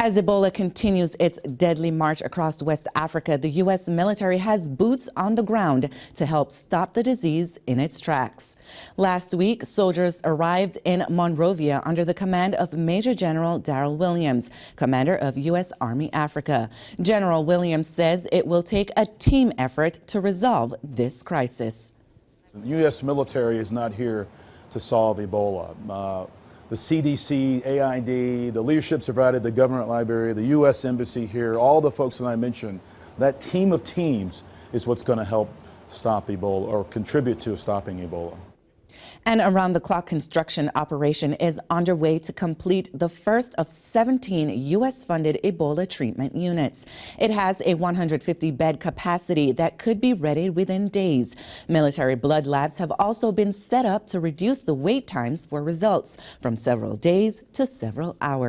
As Ebola continues its deadly march across West Africa, the U.S. military has boots on the ground to help stop the disease in its tracks. Last week, soldiers arrived in Monrovia under the command of Major General Darryl Williams, commander of U.S. Army Africa. General Williams says it will take a team effort to resolve this crisis. The U.S. military is not here to solve Ebola. Uh, the CDC, AID, the leadership provided, the government Liberia, the U.S. Embassy here, all the folks that I mentioned, that team of teams is what's going to help stop Ebola or contribute to stopping Ebola. An around-the-clock construction operation is underway to complete the first of 17 U.S.-funded Ebola treatment units. It has a 150-bed capacity that could be ready within days. Military blood labs have also been set up to reduce the wait times for results from several days to several hours.